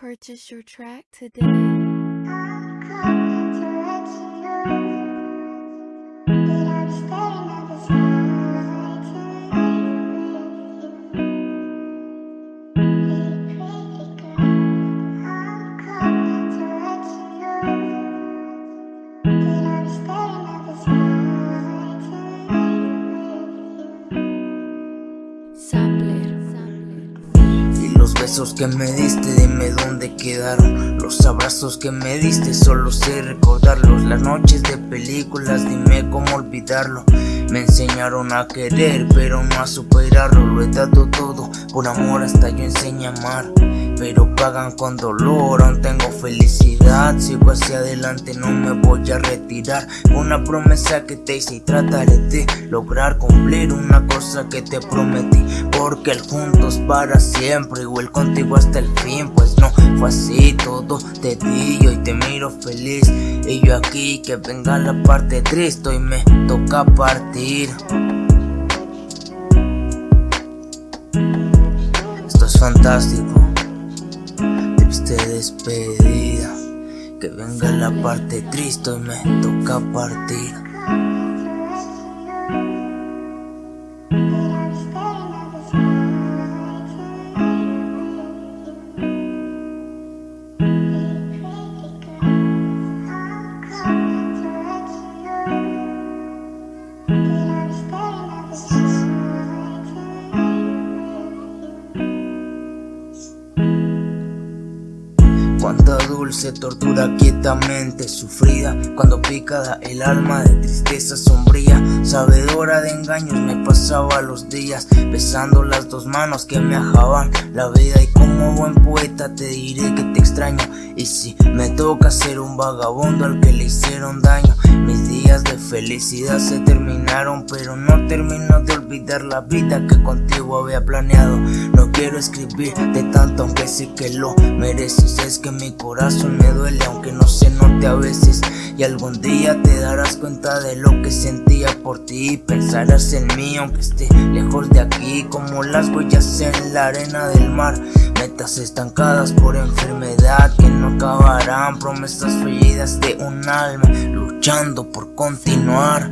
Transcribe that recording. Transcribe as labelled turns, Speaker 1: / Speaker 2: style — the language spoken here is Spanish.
Speaker 1: Purchase your track today.
Speaker 2: Los besos que me diste, dime dónde quedaron. Los abrazos que me diste, solo sé recordarlos. Las noches de películas, dime cómo olvidarlo. Me enseñaron a querer, pero no a superarlo. Lo he dado todo, por amor hasta yo enseñé a amar. Pero pagan con dolor, aún tengo felicidad. Sigo hacia adelante, no me voy a retirar. Una promesa que te hice y trataré de lograr cumplir una cosa que te prometí. Porque el juntos para siempre, igual contigo hasta el fin. Pues no fue así, todo te di y hoy te miro feliz. Y yo aquí, que venga la parte triste, y me toca partir. Fantástico despedida. Que venga la parte triste y me toca partir Cuánta dulce tortura quietamente sufrida Cuando picada el alma de tristeza sombría Sabedora de engaños me pasaba los días Besando las dos manos que me ajaban la vida. Y como buen poeta te diré que te extraño. Y si me toca ser un vagabundo al que le hicieron daño Mis felicidad se terminaron Pero no termino de olvidar la vida que contigo había planeado. No quiero escribir de tanto aunque sé que lo mereces. Es que mi corazón me duele aunque no se note a veces. Y algún día te darás cuenta de lo que sentía por ti. Pensarás en mí aunque esté lejos de aquí. Como las huellas en la arena del mar. Metas estancadas por enfermedad que no acabarán. Promesas fallidas de un alma luchando por continuar